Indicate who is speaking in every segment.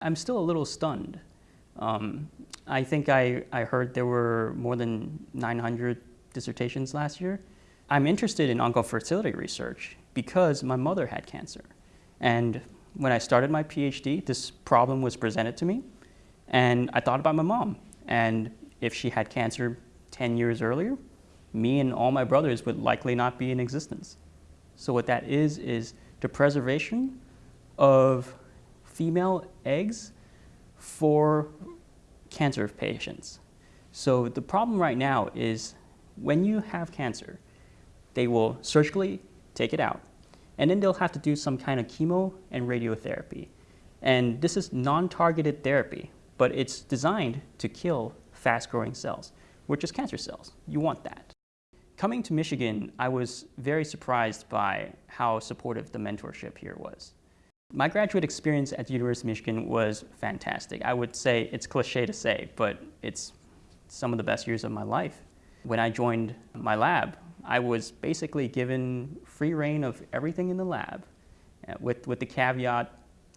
Speaker 1: I'm still a little stunned. Um, I think I, I heard there were more than 900 dissertations last year. I'm interested in oncofertility research because my mother had cancer. And when I started my PhD, this problem was presented to me. And I thought about my mom. And if she had cancer 10 years earlier, me and all my brothers would likely not be in existence. So what that is, is the preservation of female eggs for cancer patients. So the problem right now is when you have cancer, they will surgically take it out, and then they'll have to do some kind of chemo and radiotherapy. And this is non-targeted therapy, but it's designed to kill fast-growing cells, which is cancer cells. You want that. Coming to Michigan, I was very surprised by how supportive the mentorship here was. My graduate experience at the University of Michigan was fantastic. I would say it's cliche to say, but it's some of the best years of my life. When I joined my lab, I was basically given free reign of everything in the lab uh, with, with the caveat,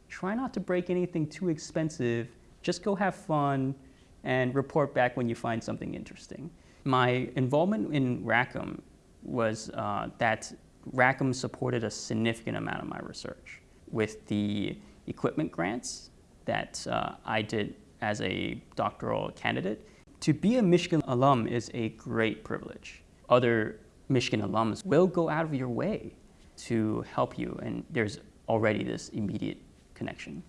Speaker 1: try not to break anything too expensive, just go have fun and report back when you find something interesting. My involvement in Rackham was uh, that Rackham supported a significant amount of my research with the equipment grants that uh, I did as a doctoral candidate. To be a Michigan alum is a great privilege. Other Michigan alums will go out of your way to help you and there's already this immediate connection.